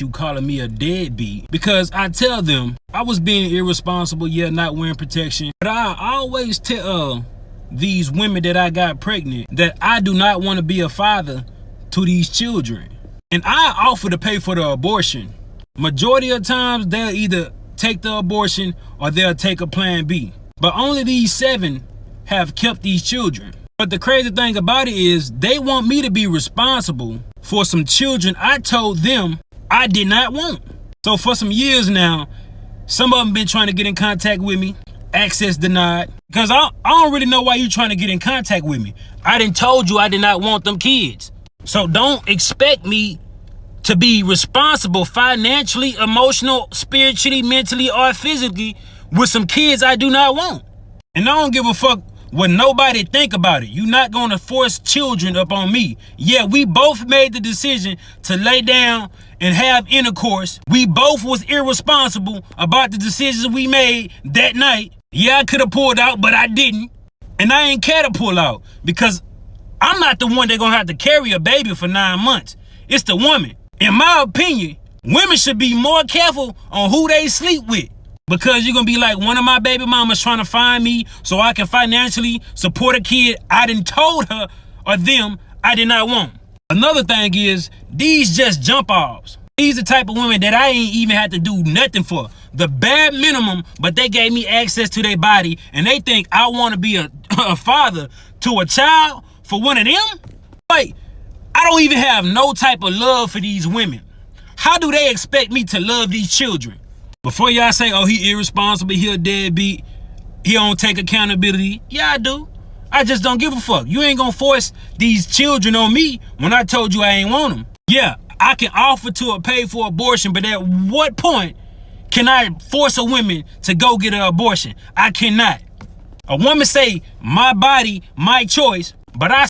you calling me a deadbeat because I tell them I was being irresponsible, yeah, not wearing protection. But I always tell uh, these women that I got pregnant that I do not want to be a father to these children. And I offer to pay for the abortion. Majority of times they'll either take the abortion or they'll take a plan B. But only these seven have kept these children. But the crazy thing about it is they want me to be responsible for some children I told them I did not want. So for some years now, some of them been trying to get in contact with me, access denied. Because I, I don't really know why you trying to get in contact with me. I didn't told you I did not want them kids. So don't expect me to be responsible financially, emotional, spiritually, mentally, or physically with some kids I do not want. And I don't give a fuck what nobody think about it. You're not going to force children up on me. Yeah, we both made the decision to lay down and have intercourse. We both was irresponsible about the decisions we made that night. Yeah, I could have pulled out, but I didn't. And I ain't care to pull out because I'm not the one that gonna have to carry a baby for nine months. It's the woman. In my opinion, women should be more careful on who they sleep with. Because you're gonna be like, one of my baby mamas trying to find me so I can financially support a kid I didn't told her or them I did not want. Another thing is, these just jump offs. These the type of women that I ain't even had to do nothing for. The bare minimum, but they gave me access to their body and they think I want to be a, a father to a child for one of them? Like, I don't even have no type of love for these women. How do they expect me to love these children? Before y'all say, oh, he irresponsible, he a deadbeat, he don't take accountability. Yeah, I do. I just don't give a fuck. You ain't gonna force these children on me when I told you I ain't want them. Yeah, I can offer to pay for abortion, but at what point can I force a woman to go get an abortion? I cannot. A woman say, my body, my choice, but I